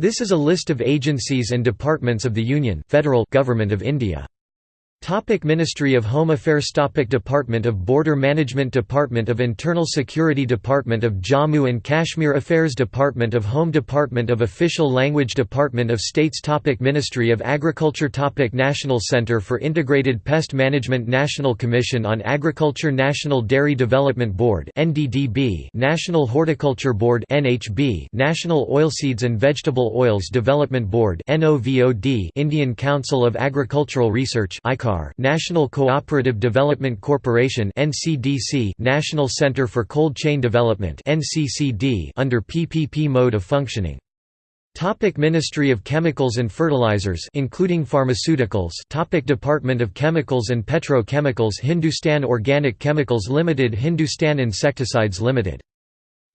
This is a list of agencies and departments of the Union Federal Government of India. Topic Ministry of Home Affairs Topic Department of Border Management Department of Internal Security Department of Jammu and Kashmir Affairs Department of Home Department of Official Language Department of States Topic Ministry of Agriculture Topic National Centre for Integrated Pest Management National Commission on Agriculture National Dairy Development Board NDDB National Horticulture Board NHB National Oilseeds and Vegetable Oils Development Board NOVOD Indian Council of Agricultural Research ICAR National Cooperative Development Corporation NCDC National Center for Cold Chain Development NCCD under PPP mode of functioning. Topic Ministry of Chemicals and Fertilizers including pharmaceuticals Topic Department of Chemicals and Petrochemicals Hindustan Organic Chemicals Limited Hindustan Insecticides Limited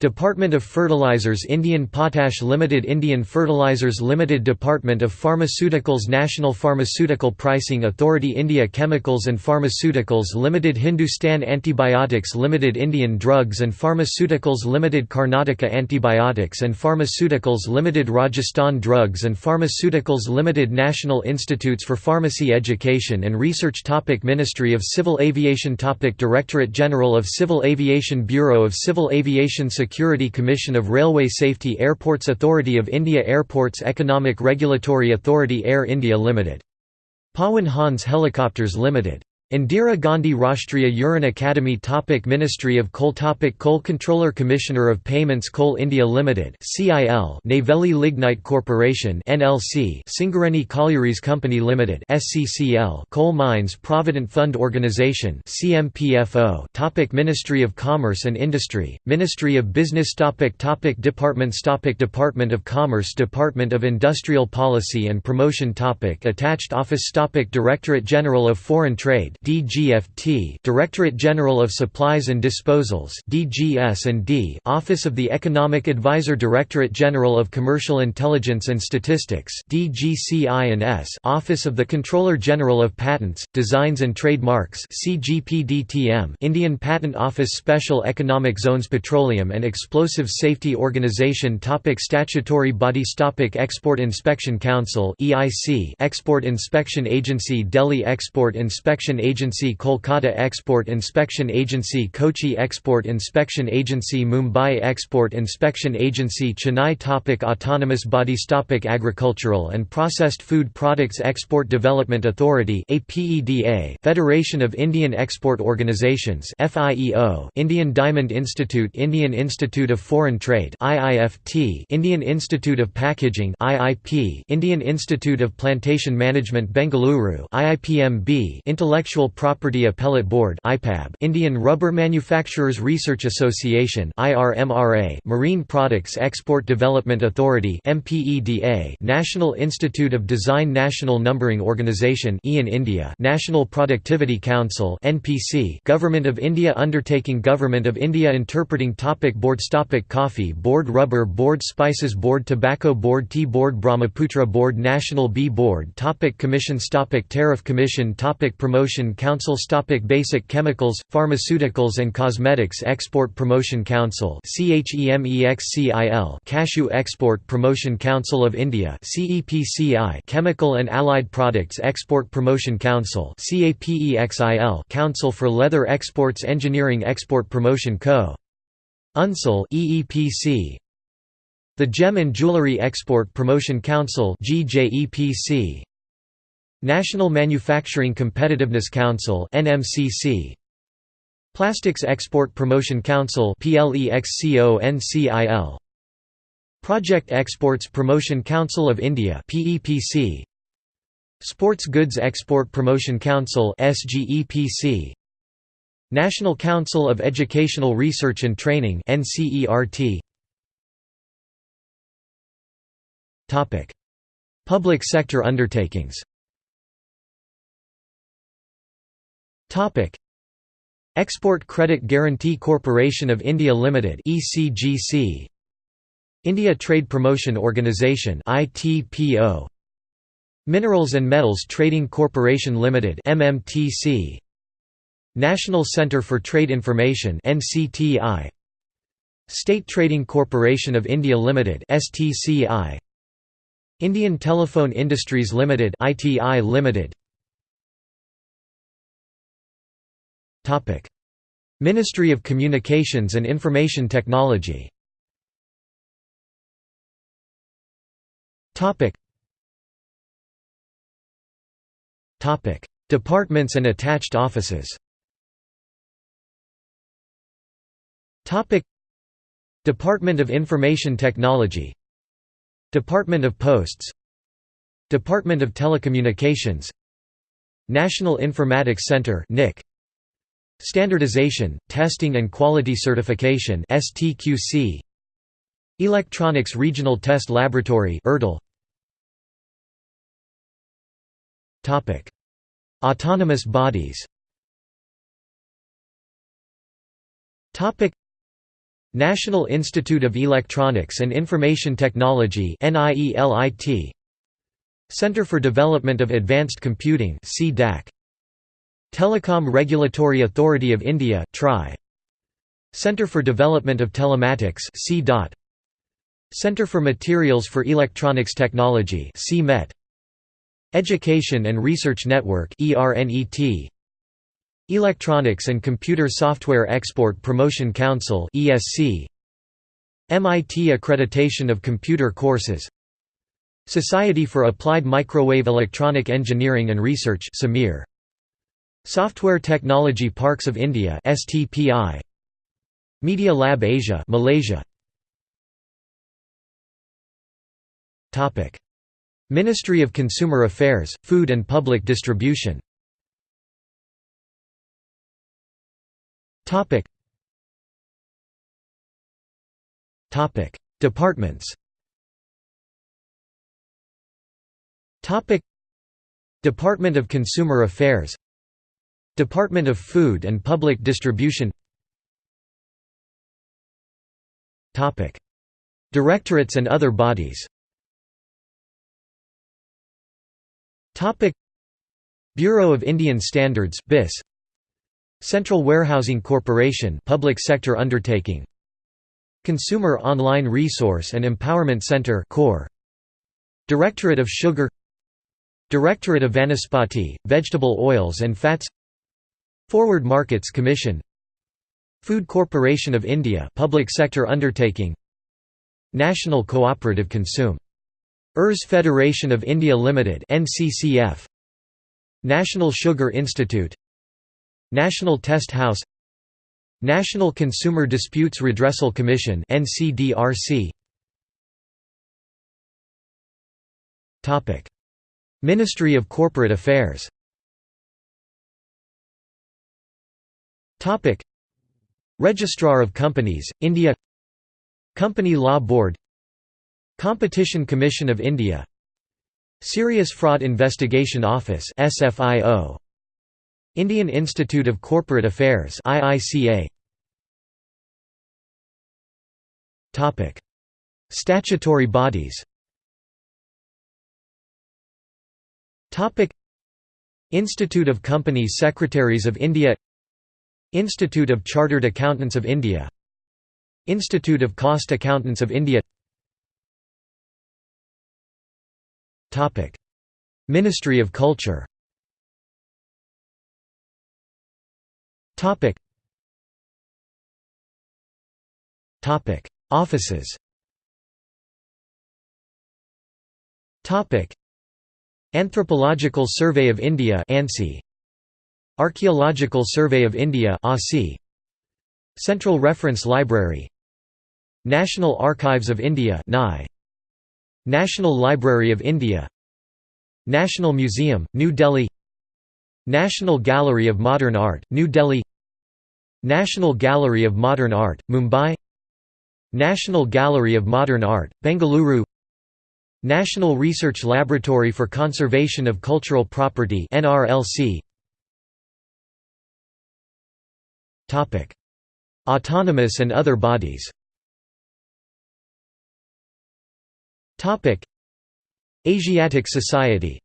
Department of Fertilizers Indian Potash Limited Indian Fertilizers Limited Department of Pharmaceuticals National Pharmaceutical Pricing Authority India Chemicals and Pharmaceuticals Limited Hindustan Antibiotics Limited Indian Drugs and Pharmaceuticals Limited Karnataka Antibiotics and Pharmaceuticals Limited Rajasthan Drugs and Pharmaceuticals Limited National Institutes for Pharmacy Education and Research topic Ministry of Civil Aviation topic Directorate General of Civil Aviation Bureau of Civil Aviation Security Commission of Railway Safety Airports Authority of India Airports Economic Regulatory Authority Air India Limited. Pawan Hans Helicopters Limited Indira Gandhi Rashtriya Uran Academy topic Ministry of Coal topic Coal Controller Commissioner of Payments Coal India Limited CIL Neyveli Lignite Corporation NLC Singareni Collieries Company Limited SCCL Coal Mines Provident Fund Organisation CMPFO topic Ministry of Commerce and Industry Ministry of Business topic topic Departments topic Department of Commerce Department of Industrial Policy and Promotion topic Attached Office topic Directorate General of Foreign Trade DGFT Directorate General of Supplies and Disposals DGS&D Office of the Economic Advisor Directorate General of Commercial Intelligence and Statistics DGCI&S Office of the Controller General of Patents, Designs and Trademarks CGPDTM Indian Patent Office Special Economic Zones Petroleum and Explosive Safety Organization topic Statutory bodies topic Export Inspection Council EIC Export Inspection Agency Delhi Export Inspection Agency Kolkata Export Inspection Agency Kochi Export Inspection Agency Mumbai Export Inspection Agency Chennai topic Autonomous bodies topic Agricultural and Processed Food Products Export Development Authority Federation of Indian Export Organizations Indian Diamond Institute Indian Institute of Foreign Trade Indian Institute of Packaging Indian Institute of Plantation Management Bengaluru IIPMB Intellectual Intellectual Property Appellate Board Indian Rubber Manufacturers Research Association Marine Products Export Development Authority National Institute of Design National Numbering Organisation India National Productivity Council Government of India Undertaking Government of India Interpreting topic Boards topic Coffee Board Rubber Board Spices Board Tobacco Board Tea Board Brahmaputra Board National Bee Board topic Commissions topic Tariff Commission topic Promotion Council Stopic Basic Chemicals, Pharmaceuticals and Cosmetics Export Promotion Council Cashew Export Promotion Council of India Chemical and Allied Products Export Promotion Council Council for Leather Exports Engineering Export Promotion Co. UNCIL EEPC The Gem and Jewellery Export Promotion Council GJEPC National Manufacturing Competitiveness Council NMCC Plastics Export Promotion Council PLEXCONCIL Project Exports Promotion Council of India PEPC Sports Goods Export Promotion Council SGEPC National Council of Educational Research and Training NCERT Topic. Public sector undertakings Topic. Export Credit Guarantee Corporation of India Limited ECGC India Trade Promotion Organisation ITPO Minerals and Metals Trading Corporation Limited MMTC National Centre for Trade Information NCTI State Trading Corporation of India Limited STCI Indian Telephone Industries Limited ITI Limited Ministry of Communications and Information Technology. Departments and attached offices. Department of Information Technology. Department of Posts. Department of Telecommunications. National Informatics Center NIC Standardization, Testing and Quality Certification STQC Electronics Regional Test Laboratory ERTL Topic. Autonomous bodies. Topic. National Institute of Electronics and Information Technology NIELIT Center for Development of Advanced Computing CDAC Telecom Regulatory Authority of India TRI. Centre for Development of Telematics Centre for Materials for Electronics Technology CMET Education and Research Network ERNET Electronics and Computer Software Export Promotion Council ESC MIT Accreditation of Computer Courses. Society for Applied Microwave Electronic Engineering and Research SAMIR Software Technology Parks of India STPI Media Lab Asia Malaysia. Topic. Ministry of Consumer Affairs Food and Public Distribution. Topic. Topic. Departments. Topic. Department of Consumer Affairs Department of Food and Public Distribution. Directorates and other bodies. Bureau of Indian Standards BIS Central Warehousing Corporation public sector undertaking. Consumer Online Resource and Empowerment Center core. Directorate of Sugar. Directorate of Vanaspati, Vegetable Oils and Fats Forward Markets Commission. Food Corporation of India public sector undertaking. National Cooperative Consume. ERS Federation of India Limited NCCF National Sugar Institute. National Test House. National Consumer Disputes Redressal Commission NCDRC Topic. Ministry of Corporate Affairs Topic. Registrar of Companies, India. Company Law Board. Competition Commission of India. Serious Fraud Investigation Office SFIO Indian Institute of Corporate Affairs IICA Topic. Statutory bodies. Topic. Institute of Company Secretaries of India Institute of Chartered Accountants of India. Institute of Cost Accountants of India. Ministry of Culture. Offices. Anthropological Survey of India ANSI Archaeological Survey of India Central Reference Library. National Archives of India National Library of India. National Museum, New Delhi. National Gallery of Modern Art, New Delhi. National Gallery of Modern Art, Mumbai. National Gallery of Modern Art, Bengaluru. National Research Laboratory for Conservation of Cultural Property NRLC Autonomous and other bodies. Topic: Asiatic Society.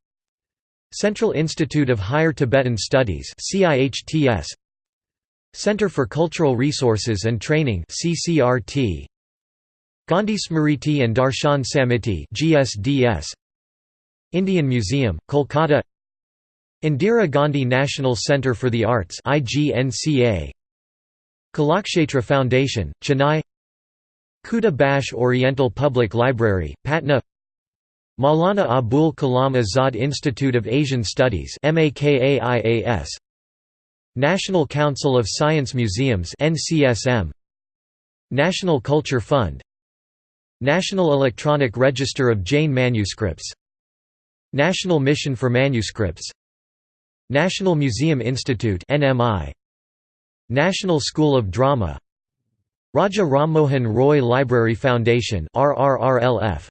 Central Institute of Higher Tibetan Studies Center for Cultural Resources and Training CCRT Gandhi Smriti and Darshan Samiti GSDS Indian Museum, Kolkata. Indira Gandhi National Centre for the Arts IGNCA Kalakshetra Foundation, Chennai. Khuda Bakhsh Oriental Public Library, Patna. Maulana Abul Kalam Azad Institute of Asian Studies National Council of Science Museums National Culture Fund. National Electronic Register of Jain Manuscripts. National Mission for Manuscripts. National Museum Institute NMI National School of Drama Raja Rammohan Roy Library Foundation RRRLF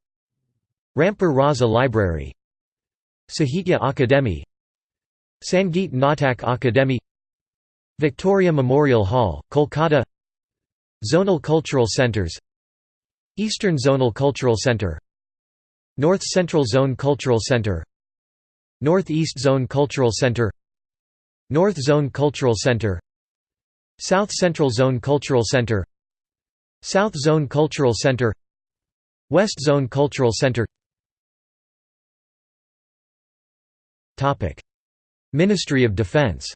Rampur Raza Library Sahitya Akademi Sangeet Natak Akademi Victoria Memorial Hall, Kolkata Zonal Cultural Centres Eastern Zonal Cultural Centre North Central Zone Cultural Centre Northeast Zone Cultural Centre North Zone Cultural Centre South Central Zone Cultural Centre South Zone Cultural Centre West Zone Cultural Centre Ministry of Defence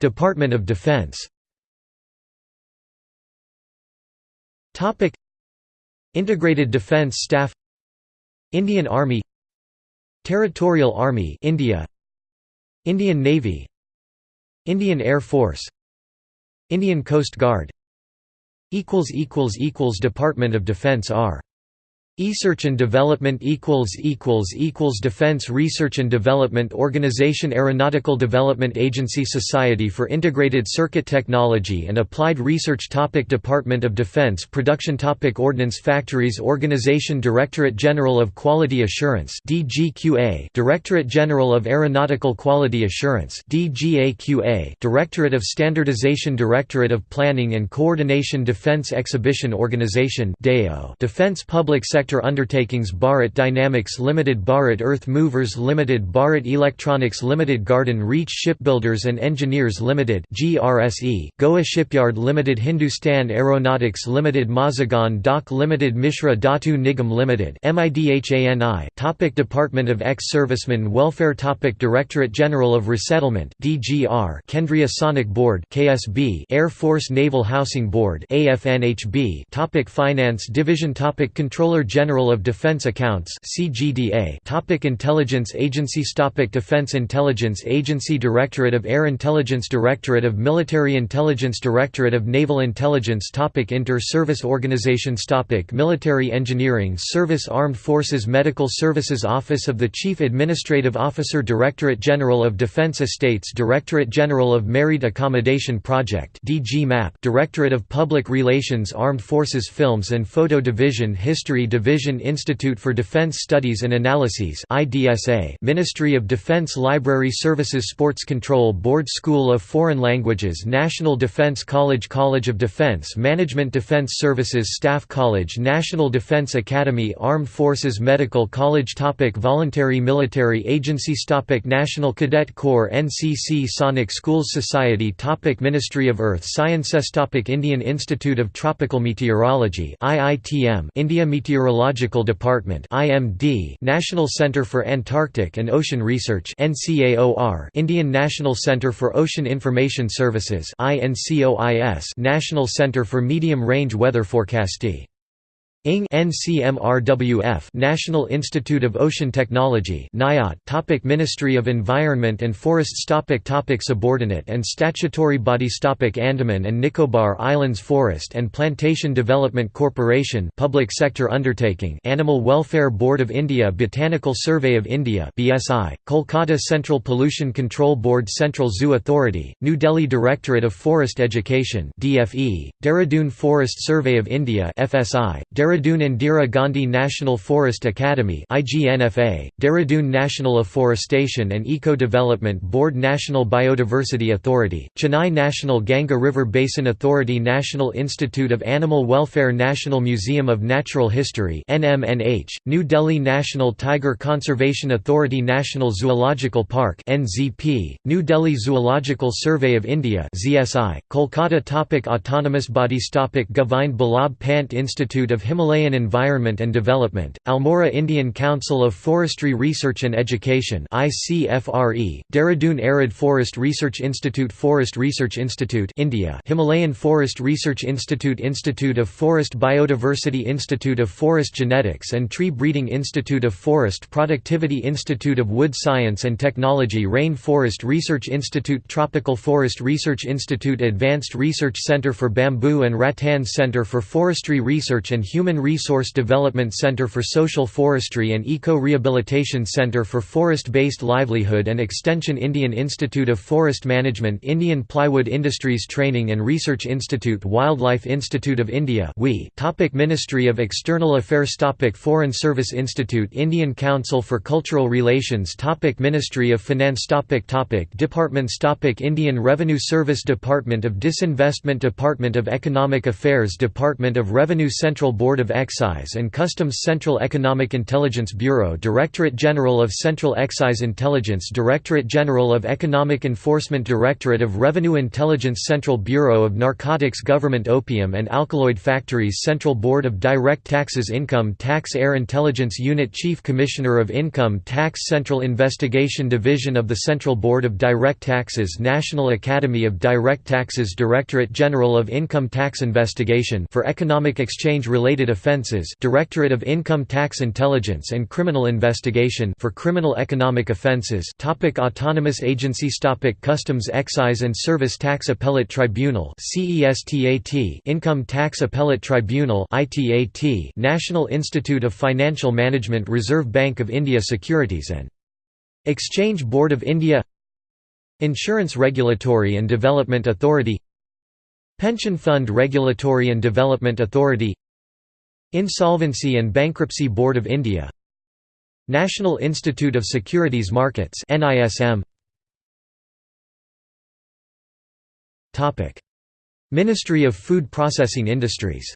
Department of Defense. Integrated Defence Staff. Indian Army Territorial Army India. Indian Navy. Indian Air Force. Indian Coast Guard. Equals equals equals Department of Defense are Research and Development equals equals equals Defense Research and Development Organization Aeronautical Development Agency Society for Integrated Circuit Technology and Applied Research topic Department of Defense Production topic Ordnance Factories Organization Directorate General of Quality Assurance DGQA Directorate General of Aeronautical Quality Assurance DGAQA Directorate of Standardization Directorate of Planning and Coordination Defense Exhibition Organization DEO Defense Public Sector sector undertakings Bharat Dynamics Limited Bharat Earth Movers Limited Bharat Electronics Limited Garden Reach Shipbuilders and Engineers Limited GRSE, Goa Shipyard Limited Hindustan Aeronautics Limited Mazagon Dock Limited Mishra Dhatu Nigam Limited MIDHANI Topic Department of Ex-Servicemen Welfare Topic Directorate General of Resettlement DGR Kendriya Sainik Board KSB Air Force Naval Housing Board AFNHB Topic Finance Division Topic Controller General of Defense Accounts CGDA Topic Intelligence Agency Topic Defense Intelligence Agency Directorate of Air Intelligence Directorate of Military Intelligence Directorate of Naval Intelligence Topic Inter-Service Organizations Topic Military Engineering Service Armed Forces Medical Services Office of the Chief Administrative Officer Directorate General of Defense Estates Directorate General of Married Accommodation Project DG MAP Directorate of Public Relations Armed Forces Films and Photo Division History Division Institute for Defense Studies and Analyses Ministry of Defense Library Services Sports Control Board School of Foreign Languages National Defense College College of Defense Management Defense Services Staff College National Defense Academy Armed Forces Medical College topic Voluntary Military Agencies topic National Cadet Corps NCC Sainik Schools Society topic Ministry of Earth Sciences topic Indian Institute of Tropical Meteorology IITM India Meteorology Meteorological Department IMD National Centre for Antarctic and Ocean Research NCAOR Indian National Centre for Ocean Information Services INCOIS National Centre for Medium Range Weather Forecasting NCMRWF National Institute of Ocean Technology NIOT topic Ministry of Environment and Forests topic topic Subordinate and statutory bodies topic Andaman and Nicobar Islands Forest and Plantation Development Corporation public sector undertaking Animal Welfare Board of India Botanical Survey of India BSI Kolkata Central Pollution Control Board Central Zoo Authority New Delhi Directorate of Forest Education DFE Dehradun Forest Survey of India FSI Dehradun Indira Gandhi National Forest Academy IGNFA, Dehradun National Afforestation and Eco-Development Board National Biodiversity Authority, Chennai National Ganga River Basin Authority National Institute of Animal Welfare National Museum of Natural History NMNH, New Delhi National Tiger Conservation Authority National Zoological Park NZP, New Delhi Zoological Survey of India ZSI, Kolkata topic Autonomous bodies topic Govind Ballabh Pant Institute of Himalayan Environment and Development, Almora Indian Council of Forestry Research and Education ICFRE, Dehradun Arid Forest Research Institute Forest Research Institute India Himalayan Forest Research Institute Institute of Forest Biodiversity Institute of Forest Genetics and Tree Breeding Institute of Forest Productivity Institute of Wood Science and Technology Rain Forest Research Institute Tropical Forest Research Institute Advanced Research Center for Bamboo and Rattan Center for Forestry Research and Human Resource Development Center for Social Forestry and Eco-Rehabilitation Center for Forest-Based Livelihood and Extension Indian Institute of Forest Management Indian Plywood Industries Training and Research Institute Wildlife Institute of India Topic Ministry of External Affairs Topic Foreign Service Institute Indian Council for Cultural Relations Topic Ministry of Finance Topic Topic Departments Topic Indian Revenue Service Department of Disinvestment Department of Economic Affairs Department of Revenue Central Board of Excise and Customs Central Economic Intelligence Bureau Directorate General of Central Excise Intelligence Directorate General of Economic Enforcement Directorate of Revenue Intelligence Central Bureau of Narcotics Government Opium and Alkaloid Factories Central Board of Direct Taxes Income Tax Air Intelligence Unit Chief Commissioner of Income Tax Central Investigation Division of the Central Board of Direct Taxes National Academy of Direct Taxes Directorate General of Income Tax Investigation for Economic Exchange-related offences Directorate of Income Tax Intelligence and Criminal Investigation for criminal economic offences topic Autonomous agencies topic Customs Excise and Service Tax Appellate Tribunal CESTAT Income Tax Appellate Tribunal ITAT National Institute of Financial Management Reserve Bank of India Securities and Exchange Board of India Insurance Regulatory and Development Authority Pension Fund Regulatory and Development Authority Insolvency and Bankruptcy Board of India. National Institute of Securities Markets NISM Topic. Ministry of Food Processing Industries.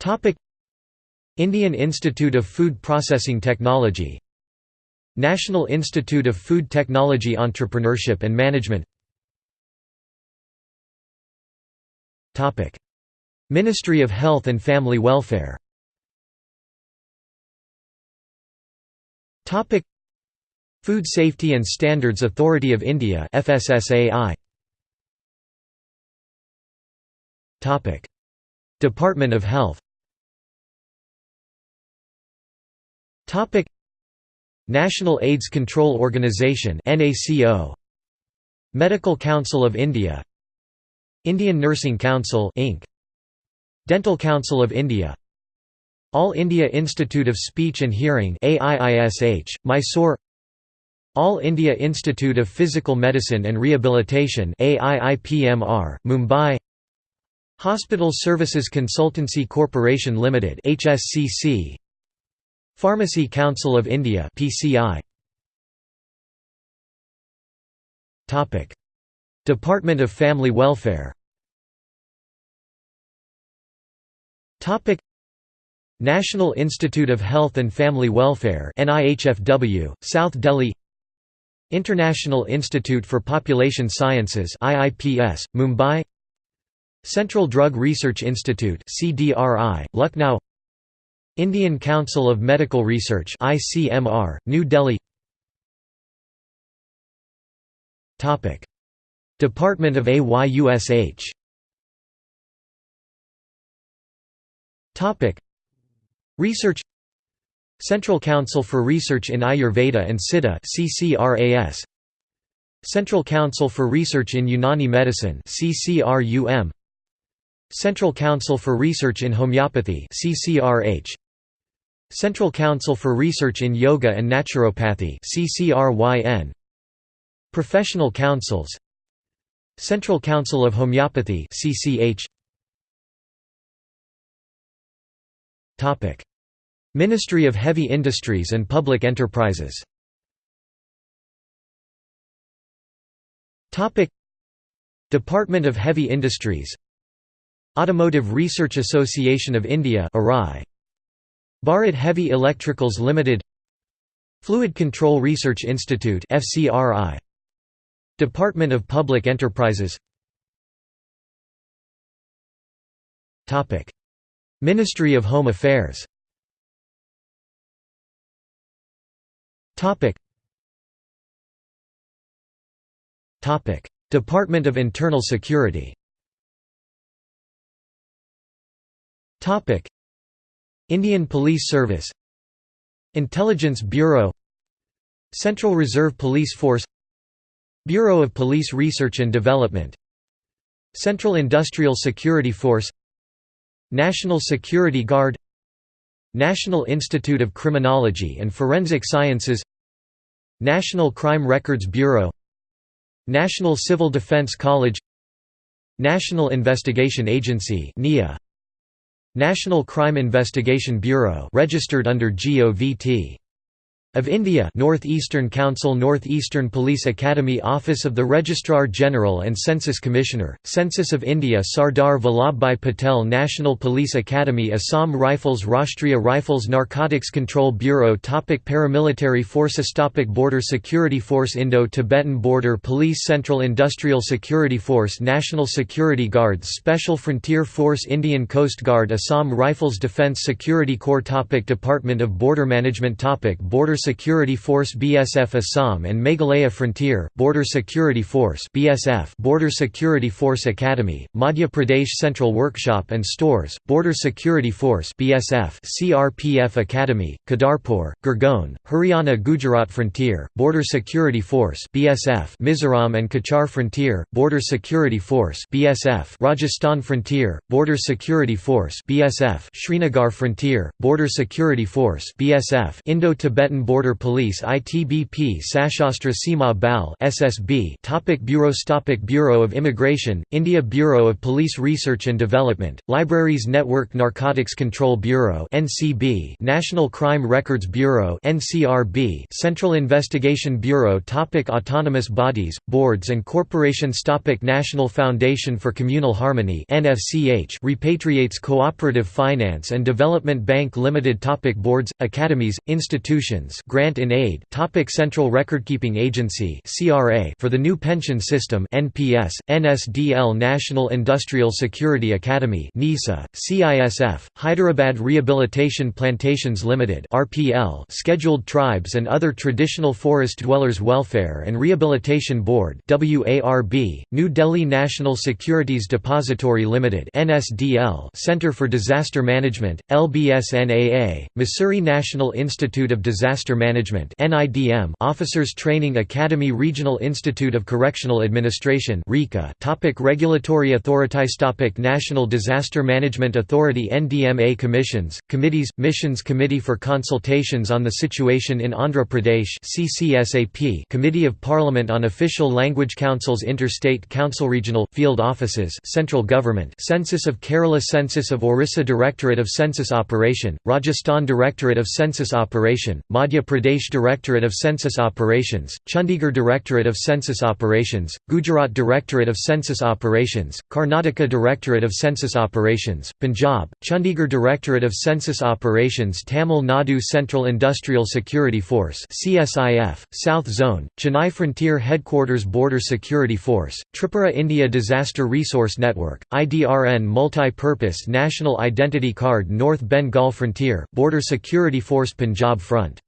Topic. Indian Institute of Food Processing Technology. National Institute of Food Technology Entrepreneurship and Management Ministry of Health and Family Welfare. Food Safety and Standards Authority of India FSSAI Topic. Department of Health. Topic. National AIDS Control Organisation NACO Medical Council of India Indian Nursing Council Inc. Dental Council of India. All India Institute of Speech and Hearing AIISH Mysore. All India Institute of Physical Medicine and Rehabilitation AIIPMR Mumbai. Hospital Services Consultancy Corporation Limited HSCC Pharmacy Council of India PCI Topic Department of Family Welfare. National Institute of Health and Family Welfare NIHFW South Delhi. International Institute for Population Sciences IIPS Mumbai. Central Drug Research Institute CDRI Lucknow. Indian Council of Medical Research ICMR, New Delhi Department of AYUSH Research. Central Council for Research in Ayurveda and Siddha CCRAS Central Council for Research in Unani Medicine CCRUM Central Council for Research in Homeopathy CCRH Central Council for Research in Yoga and Naturopathy CCRYN Professional Councils Central Council of Homeopathy CCH Topic. Ministry of Heavy Industries and Public Enterprises. Topic. Department of Heavy Industries. Automotive Research Association of India ARAI Bharat Heavy Electricals Limited. Fluid Control Research Institute FCRI Department of Public Enterprises. Ministry of Home Affairs. Department of Internal Security. Indian Police Service. Intelligence Bureau. Central Reserve Police Force Bureau of Police Research and Development Central Industrial Security Force National Security Guard National Institute of Criminology and Forensic Sciences National Crime Records Bureau National Civil Defense College National Investigation Agency NIA National Crime Investigation Bureau registered under GOVT of India North-Eastern Council North-Eastern Police Academy Office of the Registrar General and Census Commissioner, Census of India Sardar Vallabhbhai Patel National Police Academy Assam Rifles Rashtriya Rifles Narcotics Control Bureau topic Paramilitary Forces topic Border Security Force Indo-Tibetan Border Police Central Industrial Security Force National Security Guards Special Frontier Force Indian Coast Guard Assam Rifles Defence Security Corps topic Department of Border Management topic Border Security Force BSF Assam and Meghalaya Frontier, Border Security Force BSF Border Security Force Academy, Madhya Pradesh Central Workshop and Stores, Border Security Force BSF CRPF Academy, Kedarpur, Gurgaon, Haryana Gujarat Frontier, Border Security Force BSF Mizoram and Cachar Frontier, Border Security Force BSF Rajasthan Frontier, Border Security Force BSF Srinagar Frontier, Border Security Force BSF Indo-Tibetan Border Border Police ITBP Sashastra Seema Bal SSB Topic Bureaus Topic Bureau of Immigration, India Bureau of Police Research and Development, Libraries Network Narcotics Control Bureau NCB National Crime Records Bureau NCRB Central Investigation Bureau Topic Autonomous bodies, boards and corporations Topic National Foundation for Communal Harmony NFCH repatriates Cooperative Finance and Development Bank Limited Topic Boards, academies, institutions Grant in Aid Topic Central Recordkeeping Agency CRA for the new pension system NPS NSDL National Industrial Security Academy NISA CISF Hyderabad Rehabilitation Plantations Limited RPL Scheduled Tribes and Other Traditional Forest Dwellers Welfare and Rehabilitation Board WARB New Delhi National Securities Depository Limited NSDL Center for Disaster Management LBSNAA Mussoorie National Institute of Disaster Management (NIDM), Officers Training Academy, Regional Institute of Correctional Administration (RICA). Topic Regulatory authorities. Topic National Disaster Management Authority (NDMA) Commissions, Committees, Missions Committee for Consultations on the Situation in Andhra Pradesh (CCSAP), Committee of Parliament on Official Language Councils, Interstate Council, Regional Field Offices, Central Government, Census of Kerala, Census of Orissa, Directorate of Census Operation, Rajasthan Directorate of Census Operation, Madhya Pradesh Directorate of Census Operations, Chandigarh Directorate of Census Operations, Gujarat Directorate of Census Operations, Karnataka Directorate of Census Operations, Punjab, Chandigarh Directorate of Census Operations Tamil Nadu Central Industrial Security Force CSIF, South Zone, Chennai Frontier Headquarters Border Security Force, Tripura India Disaster Resource Network, IDRN Multi-Purpose National Identity Card North Bengal Frontier, Border Security Force Punjab Front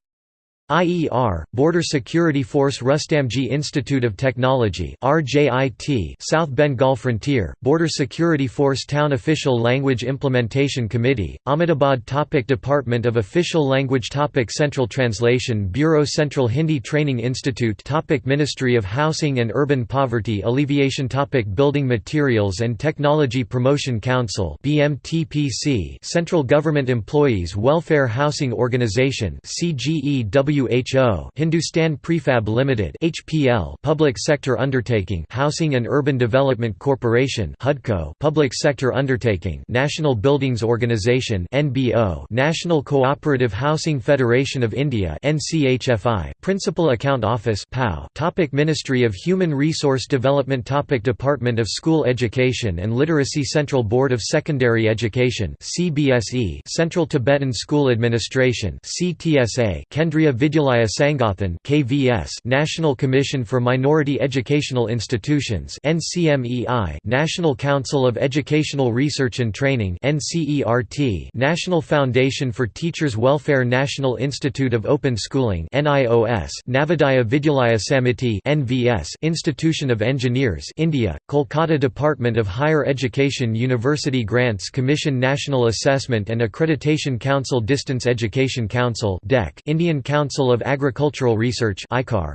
IER, Border Security Force Rustamji Institute of Technology RJIT, South Bengal Frontier, Border Security Force Town Official Language Implementation Committee, Ahmedabad topic Department of Official Language topic Central Translation Bureau Central Hindi Training Institute topic Ministry of Housing and Urban Poverty Alleviation topic Building Materials and Technology Promotion Council BMTPC Central Government Employees Welfare Housing Organization CGEW WHO Hindustan Prefab Limited HPL Public Sector Undertaking Housing and Urban Development Corporation HUDCO Public Sector Undertaking National Buildings Organization NBO National Cooperative Housing Federation of India NCHFI Principal Account Office PAO Topic Ministry of Human Resource Development Topic Department of School Education and Literacy Central Board of Secondary Education CBSE Central Tibetan School Administration CTSA Kendriya Vidyalaya Sangathan KVS National Commission for Minority Educational Institutions NCMEI National Council of Educational Research and Training NCERT National Foundation for Teachers Welfare National Institute of Open Schooling NIOS Navodaya Vidyalaya Samiti NVS Institution of Engineers India Kolkata Department of Higher Education University Grants Commission National Assessment and Accreditation Council Distance Education Council DEC Indian Council of Agricultural Research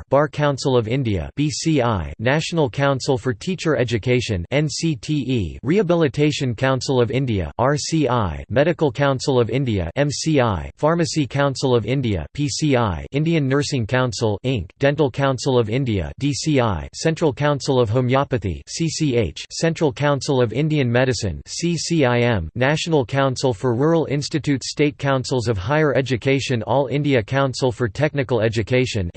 Bar Council of India BCI National Council for Teacher Education Rehabilitation Council of India Medical Council of India Pharmacy Council of India Indian Nursing Council Inc Dental Council of India Central Council of Homeopathy Central Council of Indian Medicine National Council for Rural Institutes State Councils of Higher Education All India Council for Technical Education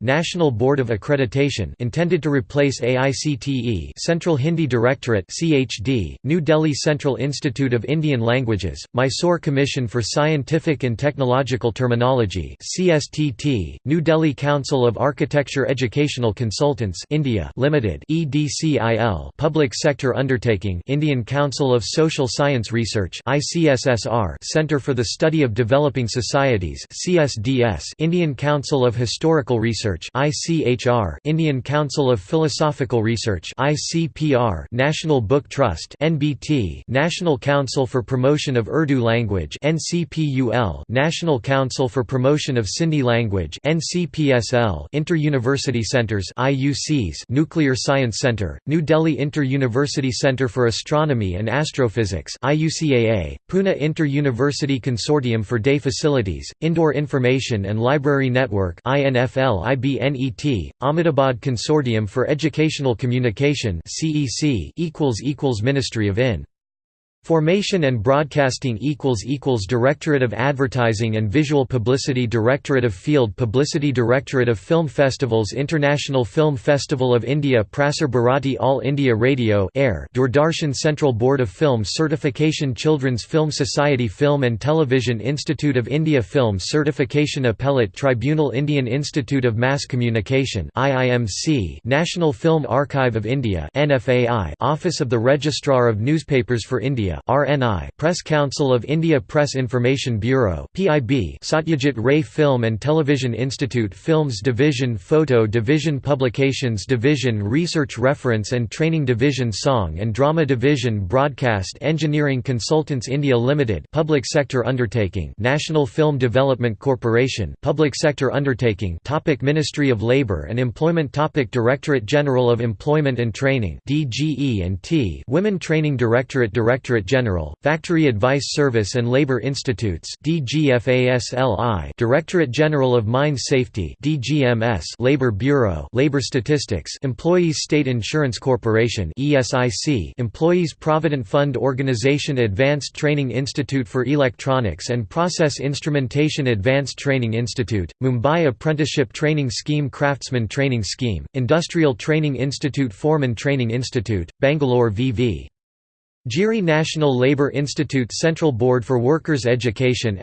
National Board of Accreditation intended to replace AICTE Central Hindi Directorate CHD New Delhi Central Institute of Indian Languages Mysore Commission for Scientific and Technological Terminology CSTT New Delhi Council of Architecture Educational Consultants India Limited EDCIL Public Sector Undertaking Indian Council of Social Science Research ICSSR Center for the Study of Developing Societies CSDS Indian Council of Historical Research ICHR Indian Council of Philosophical Research ICPR National Book Trust NBT National Council for Promotion of Urdu Language NCPUL National Council for Promotion of Sindhi Language NCPSL Inter-University Centers IUCs Nuclear Science Center New Delhi Inter-University Center for Astronomy and Astrophysics IUCAA Pune Inter-University Consortium for Day Facilities Indore Information and Library Network Ahmedabad Consortium for Educational Communication equals equals Ministry of In Formation and Broadcasting equals equals Directorate of Advertising and Visual Publicity Directorate of Field Publicity Directorate of Film Festivals International Film Festival of India Prasar Bharati All India Radio Air Doordarshan Central Board of Film Certification Children's Film Society Film and Television Institute of India Film Certification Appellate Tribunal Indian Institute of Mass Communication IIMC National Film Archive of India NFAI Office of the Registrar of Newspapers for India RNI Press Council of India Press Information Bureau PIB Satyajit Ray Film and Television Institute Films Division Photo Division Publications Division Research Reference and Training Division Song and Drama Division Broadcast Engineering Consultants India Limited Public Sector Undertaking National Film Development Corporation Public Sector Undertaking Topic Ministry of Labour and Employment Topic Directorate General of Employment and Training DGE&T Women Training Directorate Directorate General, Factory Advice Service and Labor Institutes DGFASLI Directorate General of Mine Safety DGMS Labor Bureau Labor Statistics Employees State Insurance Corporation Employees Provident Fund Organization Advanced Training Institute for Electronics and Process Instrumentation Advanced Training Institute, Mumbai Apprenticeship Training Scheme Craftsman Training Scheme, Industrial Training Institute Foreman Training Institute, Bangalore VV Giri National Labour Institute Central Board for Workers' Education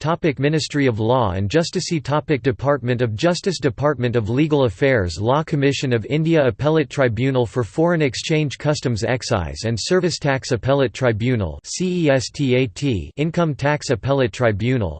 topic Ministry of Law and Justice topic Department of Justice Department of Legal Affairs Law Commission of India Appellate Tribunal for Foreign Exchange Customs Excise and Service Tax Appellate Tribunal Income Tax Appellate Tribunal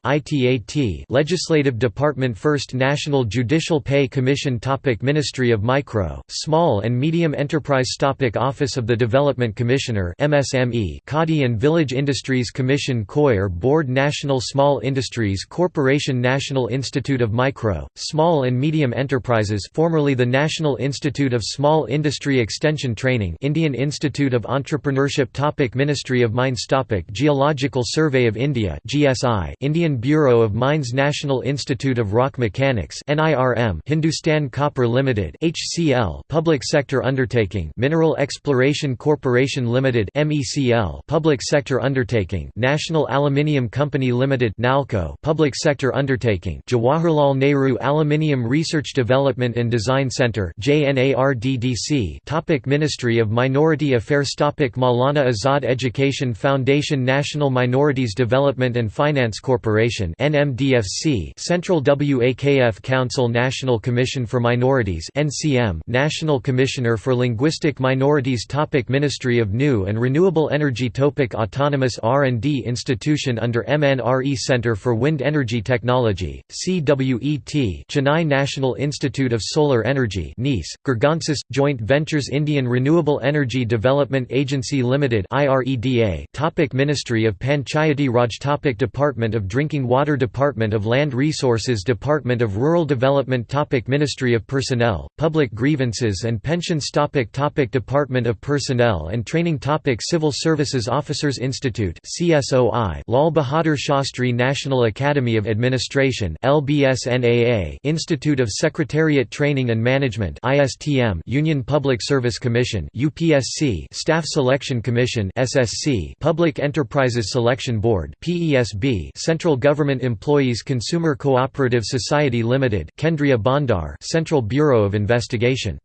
Legislative Department First National Judicial Pay Commission topic Ministry of Micro, Small and Medium Enterprise topic Office of the Development Commissioner MSME Khadi and Village Industries Commission Coir Board National Small Industries Corporation National Institute of Micro, Small and Medium Enterprises formerly the National Institute of Small Industry Extension Training Indian Institute of Entrepreneurship topic Ministry of Mines topic Geological Survey of India GSI Indian Bureau of Mines National Institute of Rock Mechanics NIRM Hindustan Copper Limited HCL Public Sector Undertaking Mineral Exploration Corporation Limited MECL Public Sector Undertaking National Aluminium Company Limited NALCO Public Sector Undertaking Jawaharlal Nehru Aluminium Research Development and Design Center JNARDDC Topic Ministry of Minority Affairs Topic Maulana Azad Education Foundation National Minorities Development and Finance Corporation NMDFC Central WAKF Council National Commission for Minorities NCM National Commissioner for Linguistic Minorities Topic Ministry of New and Renewable Energy Topic Autonomous R&D Institution under MNRE Center for Wind Energy Technology, CWET Chennai National Institute of Solar Energy NISE, Gurgaonsis, Joint Ventures Indian Renewable Energy Development Agency Limited IREDA Topic Ministry of Panchayati Raj Topic Department of Drinking Water Department of Land Resources Department of Rural Development Topic Ministry of Personnel, Public Grievances and Pensions Topic Topic Department of Personnel and Training Topic Civil Services Officers Institute CSOI Lal Bahadur Shastri National Academy of Administration LBSNAA Institute of Secretariat Training and Management ISTM Union Public Service Commission UPSC Staff Selection Commission SSC Public Enterprises Selection Board PESB Central Government Employees Consumer Cooperative Society Limited Kendriya Bhandar Central Bureau of Investigation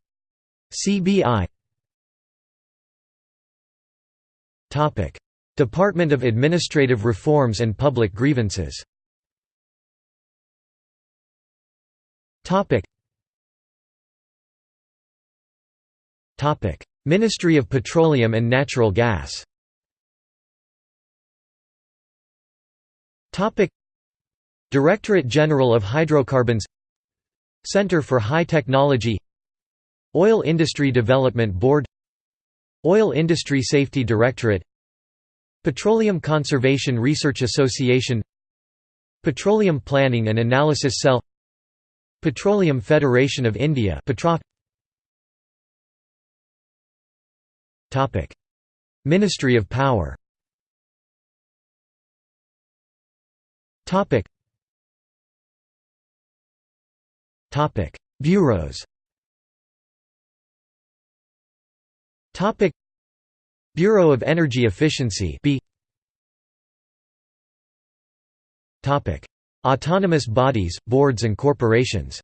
CBI Department of Administrative Reforms and Public Grievances. Ministry of Petroleum and Natural Gas. Directorate General of Hydrocarbons. Center for High Technology. Oil Industry Development Board Oil Industry Safety Directorate Petroleum Conservation Research Association Petroleum Planning and Analysis Cell Petroleum Federation of India Ministry of Power. Bureaus Topic. Bureau of Energy Efficiency Topic. Autonomous bodies, boards and corporations.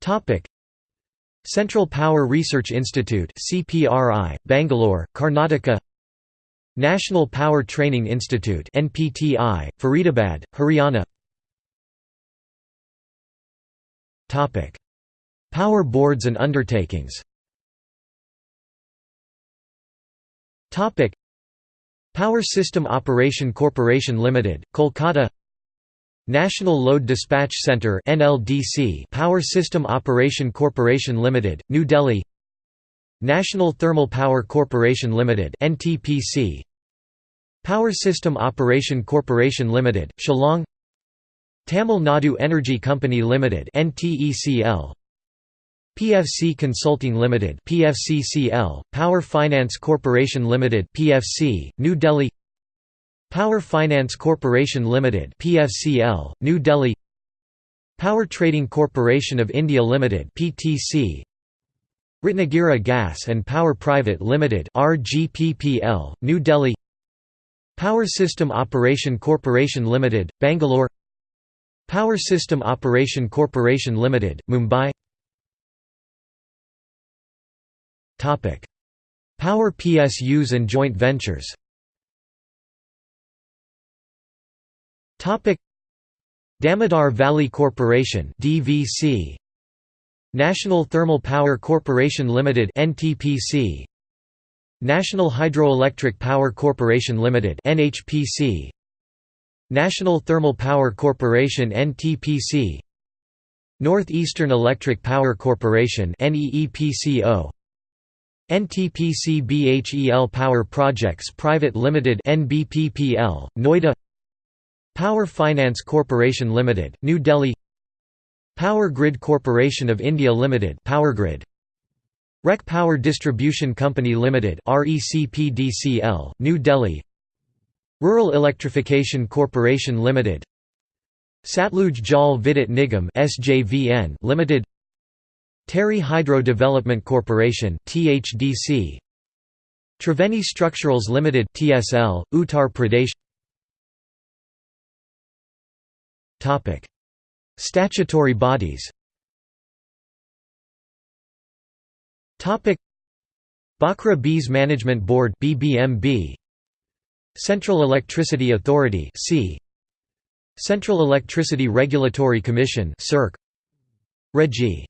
Topic. Central Power Research Institute CPRI Bangalore Karnataka. National Power Training Institute NPTI Faridabad Haryana. Topic Power boards and undertakings. Power System Operation Corporation Limited, Kolkata. National Load Dispatch Centre NLDC Power System Operation Corporation Limited, New Delhi. National Thermal Power Corporation Limited NTPC Power System Operation Corporation Limited, Shillong. Tamil Nadu Energy Company Limited NTECL PFC Consulting Limited PFCCL, Power Finance Corporation Limited PFC, New Delhi Power Finance Corporation Limited PFCL, New Delhi Power Trading Corporation of India Limited PTC Ratnagiri Gas and Power Private Limited RGPPL, New Delhi Power System Operation Corporation Limited, Bangalore Power System Operation Corporation Limited, Mumbai Power PSUs and joint ventures. Damodar Valley Corporation DVC National Thermal Power Corporation Limited NTPC National Hydroelectric Power Corporation Limited NHPC National Thermal Power Corporation NTPC Northeastern Electric Power Corporation NEEPCO NTPC BHEL Power Projects Private Limited NBPPL, Noida Power Finance Corporation Limited, New Delhi Power Grid Corporation of India Limited Powergrid REC Power Distribution Company Limited RECPDCL New Delhi Rural Electrification Corporation Limited Satluj Jal Vidyut Nigam SJVN Limited Tehri Hydro Development Corporation THDC Triveni Structurals Limited TSL Uttar Pradesh. Topic Statutory bodies. Topic Bhakra Beas Management Board BBMB Central Electricity Authority C Central Electricity Regulatory Commission CERC Regi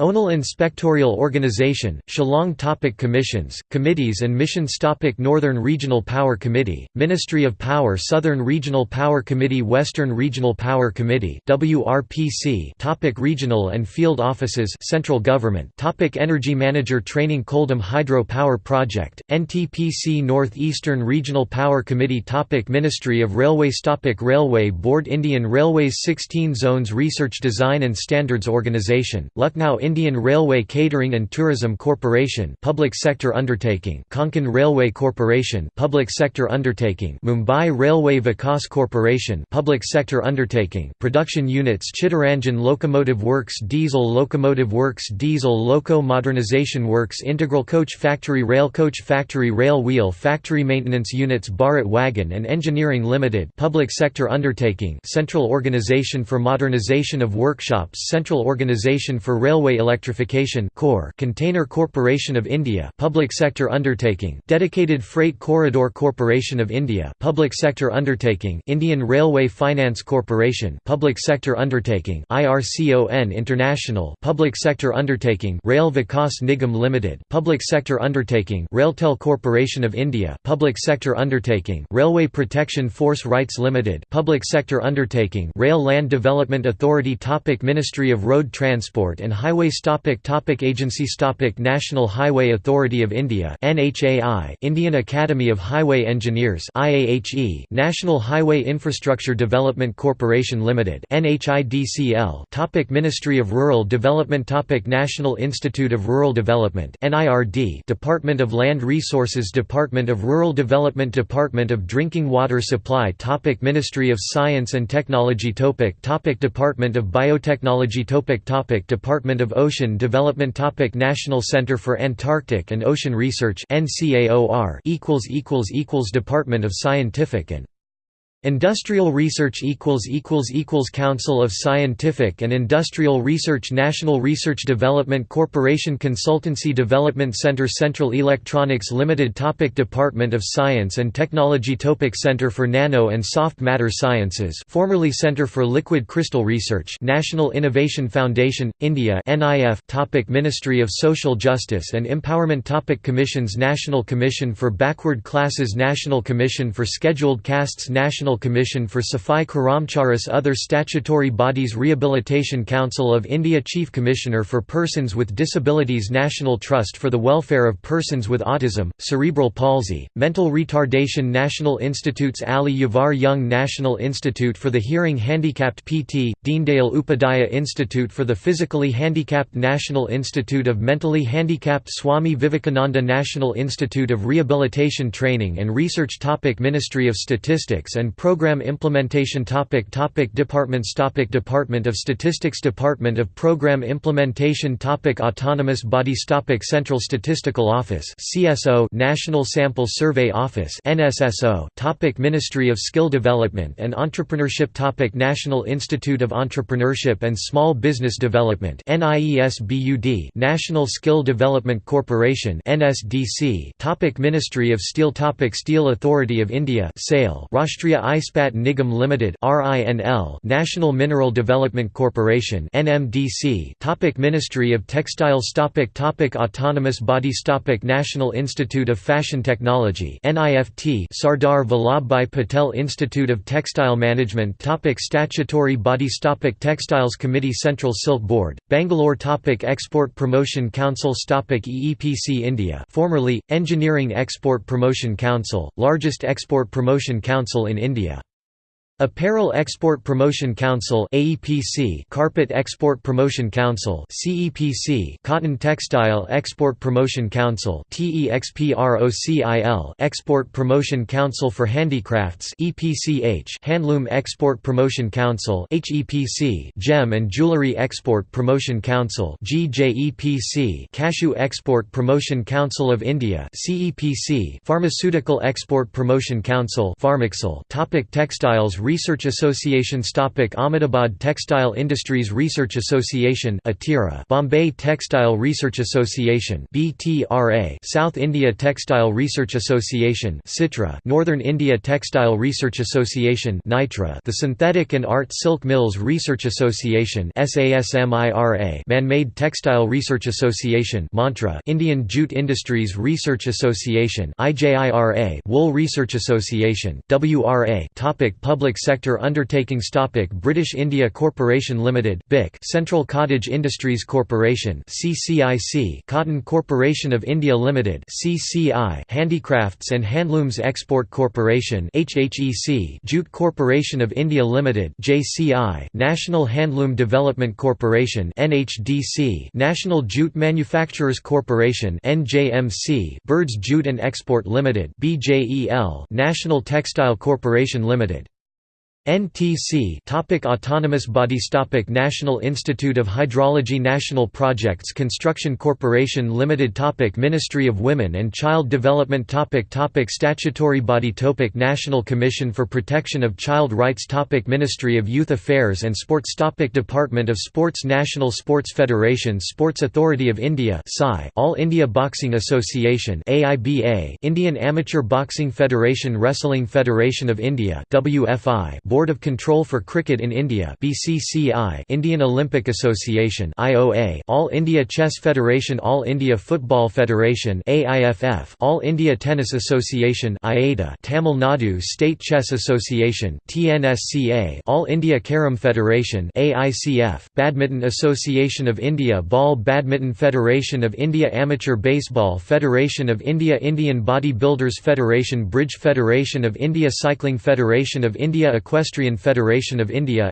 Onal Inspectorial Organization, Shillong Topic Commissions, Committees and Missions Topic Northern Regional Power Committee, Ministry of Power Southern Regional Power Committee Western Regional Power Committee WRPC Topic Regional and Field Offices Central Government Topic Energy Manager Training Koldam Hydro Power Project, NTPC North-Eastern Regional Power Committee Topic Ministry of Railways Topic Railway Board Indian Railways 16 Zones Research Design and Standards Organization, Lucknow Indian Railway Catering and Tourism Corporation public sector undertaking Konkan Railway Corporation public sector undertaking Mumbai Railway Vikas Corporation public sector undertaking production units Chittaranjan Locomotive Works Diesel Locomotive Works Diesel Loco Modernization Works Integral Coach Factory Rail Coach Factory Rail Wheel Factory Maintenance Units Bharat Wagon and Engineering Limited public sector undertaking Central Organization for Modernization of Workshops Central Organization for Railway Electrification Core Container Corporation of India Public Sector Undertaking Dedicated Freight Corridor Corporation of India Public Sector Undertaking Indian Railway Finance Corporation Public Sector Undertaking IRCON International Public Sector Undertaking Rail Vikas Nigam Limited Public Sector Undertaking Railtel Corporation of India Public Sector Undertaking Railway Protection Force RITES Limited Public Sector Undertaking Rail Land Development Authority Topic Ministry of Road Transport and Highway Highways topic topic Agencies topic National Highway Authority of India NHAI Indian Academy of Highway Engineers IAHE National Highway Infrastructure Development Corporation Limited NHIDCL topic Ministry of Rural Development topic National Institute of Rural Development NIRD Department of Land Resources Department of Rural Development Department of Drinking Water Supply topic Ministry of Science and Technology topic topic Department of Biotechnology topic topic Department of Ocean Development Topic National Center for Antarctic and Ocean Research NCAOR equals equals equals Department of Scientific and Industrial Research Council of Scientific and Industrial Research National Research Development Corporation Consultancy Development Center Central Electronics Limited Topic Department of Science and Technology Topic Center for Nano and Soft Matter Sciences formerly Center for Liquid Crystal Research National Innovation Foundation, India NIF Topic Ministry of Social Justice and Empowerment Topic Commissions National Commission for Backward Classes National Commission for Scheduled Castes National Commission for Safai Karamcharis Other statutory bodies Rehabilitation Council of India Chief Commissioner for Persons with Disabilities National Trust for the Welfare of Persons with Autism, Cerebral Palsy, Mental Retardation National Institutes Ali Yavar Jung National Institute for the Hearing Handicapped PT, Deendayal Upadhyaya Institute for the Physically Handicapped National Institute of Mentally Handicapped Swami Vivekananda National Institute of Rehabilitation Training and Research Topic Ministry of Statistics and Program Implementation topic topic Departments topic Department of Statistics Department of Program Implementation topic Autonomous Bodies topic Central Statistical Office CSO National Sample Survey Office NSSO topic Ministry of Skill Development and Entrepreneurship topic National Institute of Entrepreneurship and Small Business Development NIESBUD National Skill Development Corporation NSDC topic Ministry of Steel topic Steel Authority of India SAIL Rashtriya Ispat Nigam Limited (RINL), National Mineral Development Corporation (NMDC). Topic Ministry of Textiles. Topic topic Autonomous bodies. Topic National Institute of Fashion Technology (NIFT). Sardar Vallabhbhai Patel Institute of Textile Management. Topic Statutory bodies. Topic Textiles Committee. Central Silk Board, Bangalore. Topic Export Promotion Council. Topic EEPC India, formerly Engineering Export Promotion Council, largest export promotion council in India. India. Apparel Export Promotion Council AEPC Carpet Export Promotion Council CEPC Cotton Textile Export Promotion Council TEXPROCIL Export Promotion Council for Handicrafts EPCH Handloom Export Promotion Council HEPC Gem and Jewellery Export Promotion Council GJEPC Cashew Export Promotion Council of India CEPC Pharmaceutical Export Promotion Council Pharmaxil Topic Textiles Research Associations Topic Ahmedabad Textile Industries Research Association Atira Bombay Textile Research Association BTRA South India Textile Research Association SITRA Northern India Textile Research Association NITRA The Synthetic and Art Silk Mills Research Association SASMIRA Man-Made Textile Research Association Mantra Indian Jute Industries Research Association IJIRA Wool Research Association WRA Topic Public Public Sector Undertakings Topic British India Corporation Limited BIC Central Cottage Industries Corporation CCIC Cotton Corporation of India Limited CCI Handicrafts and Handlooms Export Corporation HHEC Jute Corporation of India Limited JCI National Handloom Development Corporation NHDC National Jute Manufacturers Corporation NJMC Birds Jute and Export Limited BJEL National Textile Corporation Limited NTC topic Autonomous bodies topic National Institute of Hydrology National Projects Construction Corporation Limited topic Ministry of Women and Child Development topic topic Statutory body topic National Commission for Protection of Child Rights topic Ministry of Youth Affairs and Sports topic Department of Sports National Sports Federation Sports Authority of India All India Boxing Association AIBA Indian Amateur Boxing Federation Wrestling Federation of India WFI Board of Control for Cricket in India BCCI Indian Olympic Association IOA All India Chess Federation All India Football Federation AIFF All India Tennis Association IATA Tamil Nadu State Chess Association TNSCA All India Carom Federation AICF Badminton Association of India Ball Badminton Federation of India Amateur Baseball Federation of India Indian Bodybuilders Federation Bridge Federation of India Cycling Federation of India Equestrian Equestrian Federation of India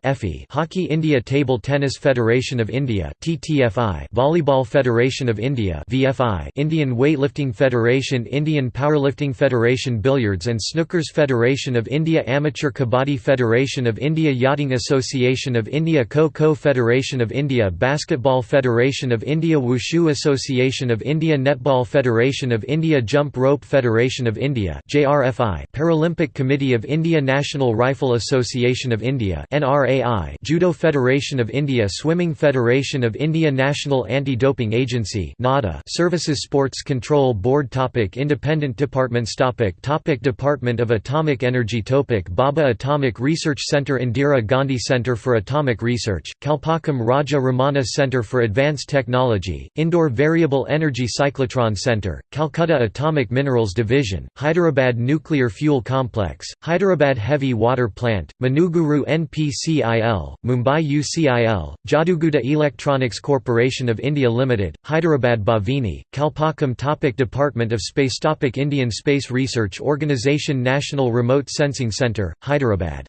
Hockey India Table Tennis Federation of India Volleyball Federation of India Indian Weightlifting Federation Indian Powerlifting Federation Billiards and Snookers Federation of India Amateur Kabaddi Federation of India Yachting Association of India Kho-Kho Federation of India Basketball Federation of India Wushu Association of India Netball Federation of India Jump Rope Federation of India Paralympic Committee of India National Rifle Association Association of India NRAI Judo Federation of India Swimming Federation of India National Anti-Doping Agency NADA Services Sports Control Board topic Independent departments topic topic Department of Atomic Energy topic Bhabha Atomic Research Centre Indira Gandhi Centre for Atomic Research, Kalpakkam Raja Ramanna Centre for Advanced Technology, Indore Variable Energy Cyclotron Centre, Calcutta Atomic Minerals Division, Hyderabad Nuclear Fuel Complex, Hyderabad Heavy Water Plant, Manuguru NPCIL, Mumbai UCIL, Jaduguda Electronics Corporation of India Limited, Hyderabad Bhavini, Kalpakkam topic Department of Space topic Indian Space Research Organisation National Remote Sensing Centre, Hyderabad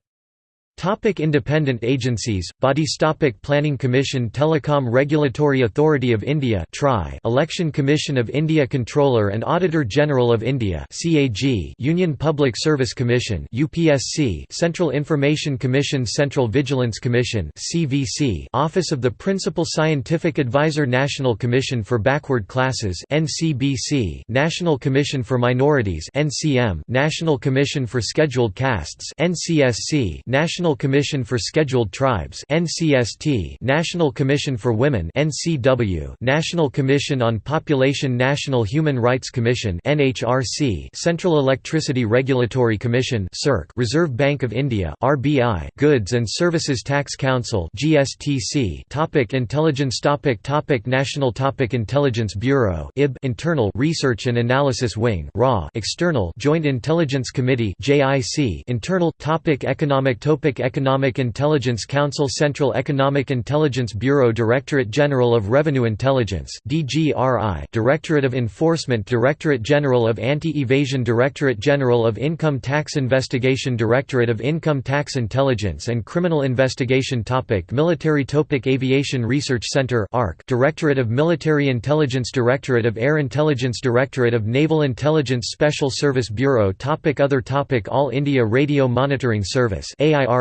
Topic independent agencies, bodies Topic Planning Commission Telecom Regulatory Authority of India TRI Election Commission of India Controller and Auditor General of India CAG Union Public Service Commission UPSC Central Information Commission Central Vigilance Commission CVC Office of the Principal Scientific Advisor National Commission for Backward Classes NCBC National Commission for Minorities NCM National Commission for Scheduled Castes NCSC National National Commission for Scheduled Tribes NCST National Commission for Women NCW National Commission on Population National Human Rights Commission NHRC Central Electricity Regulatory Commission CERC Reserve Bank of India RBI Goods and Services Tax Council GSTC Topic Intelligence Topic Topic National Topic Intelligence Bureau IB Internal Research and Analysis Wing RA External Joint Intelligence Committee JIC Internal Topic Economic Topic Economic Intelligence Council Central Economic Intelligence Bureau Directorate General of Revenue Intelligence DGRI Directorate of Enforcement Directorate General of Anti-Evasion Directorate General of Income Tax Investigation Directorate of Income Tax Intelligence and Criminal Investigation Topic Military Topic Aviation Research Center ARC Directorate of Military Intelligence Directorate of Air Intelligence Directorate of Naval Intelligence Special Service Bureau topic Other topic All India Radio Monitoring Service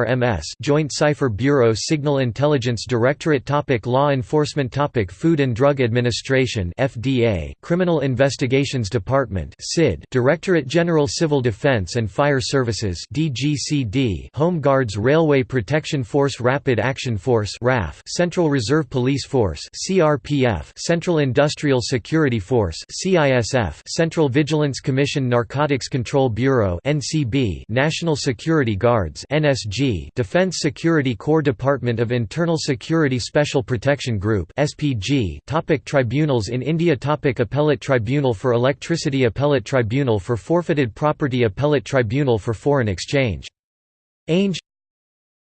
AIRMS Joint Cipher Bureau Signal Intelligence Directorate topic Law Enforcement topic Food and Drug Administration FDA Criminal Investigations Department CID Directorate General Civil Defense and Fire Services DGCD Home Guards Railway Protection Force Rapid Action Force RAF Central Reserve Police Force CRPF Central Industrial Security Force CISF Central Vigilance Commission Narcotics Control Bureau NCB National Security Guards NSG Defense Security Corps Department of Internal Security Special Protection Group SPG Topic Tribunals in India Topic Appellate Tribunal for Electricity Appellate Tribunal for Forfeited Property Appellate Tribunal for Foreign Exchange. Ainge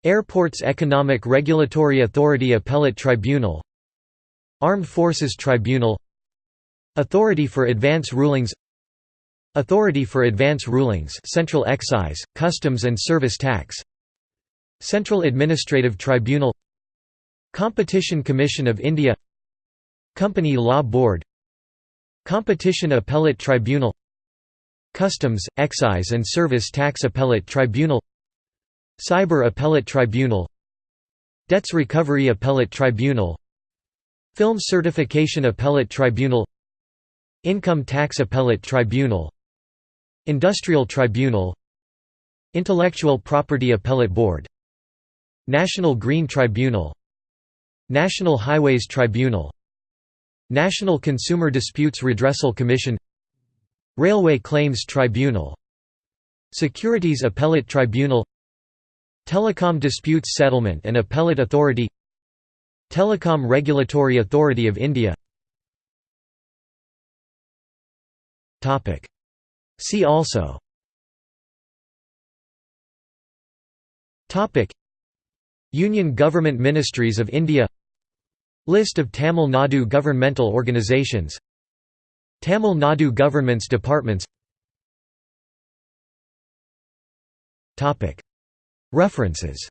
Airports Economic Regulatory Authority Appellate Tribunal Armed Forces Tribunal Authority for Advance Rulings Authority for Advance Rulings Central Excise, Customs and Service Tax Central Administrative Tribunal Competition Commission of India Company Law Board Competition Appellate Tribunal Customs, Excise and Service Tax Appellate Tribunal Cyber Appellate Tribunal Debts Recovery Appellate Tribunal Film Certification Appellate Tribunal Income Tax Appellate Tribunal Industrial Tribunal Intellectual Property Appellate Board National Green Tribunal National Highways Tribunal National Consumer Disputes Redressal Commission Railway Claims Tribunal Securities Appellate Tribunal Telecom Disputes Settlement and Appellate Authority Telecom Regulatory Authority of India. See also Union Government Ministries of India List of Tamil Nadu governmental organizations Tamil Nadu government's departments References